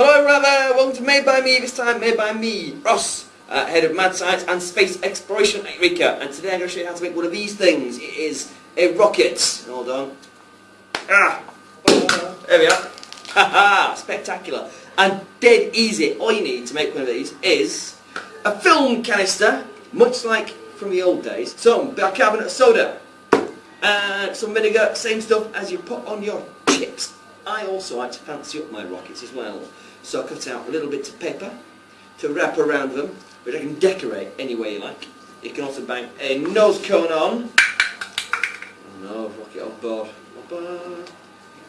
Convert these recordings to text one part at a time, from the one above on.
Hello there, welcome to Made by Me, this time made by me, Ross, uh, head of Mad Science and Space Exploration at Eureka. And today I'm going to show you how to make one of these things. It is a rocket. Hold on. Ah! There we are. Haha! Spectacular. And dead easy. All you need to make one of these is a film canister, much like from the old days, some bicarbonate soda, and some vinegar, same stuff as you put on your chips. I also like to fancy up my rockets as well. So I cut out a little bit of paper to wrap around them, which I can decorate any way you like. You can also bang a nose cone on. Oh no, rocket on board.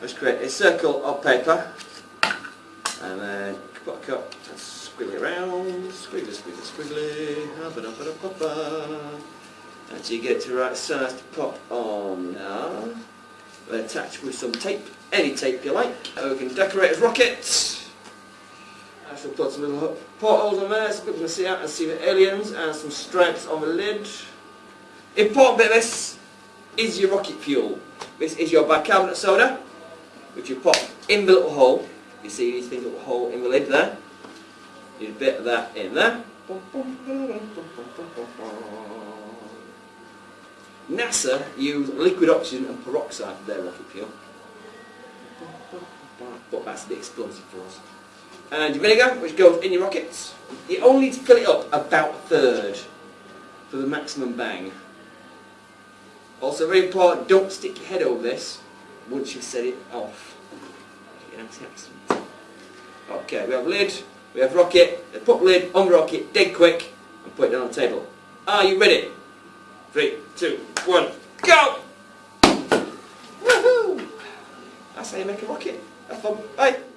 Let's create a circle of paper. And then put a cut and squiggle it around. Squiggly, squiggly, squiggly. Until you get to the right size to pop on now. We'll attach with some tape, any tape you like. We can decorate as rockets. I shall put some little portholes on there so people can see out and see the aliens and some stripes on the lid. Important bit of this is your rocket fuel. This is your bicarbonate soda, which you pop in the little hole. You see these things little hole in the lid there. A bit of that in there. NASA use liquid oxygen and peroxide for their rocket fuel. But that's the explosive for us. And your vinegar, which goes in your rockets. You only need to fill it up about a third for the maximum bang. Also very important, don't stick your head over this once you've set it off. Okay, we have lid, we have rocket, put lid on rocket, dead quick, and put it down on the table. Are you ready? Three, one, go! Woohoo! That's how you make a rocket. Have fun. Bye.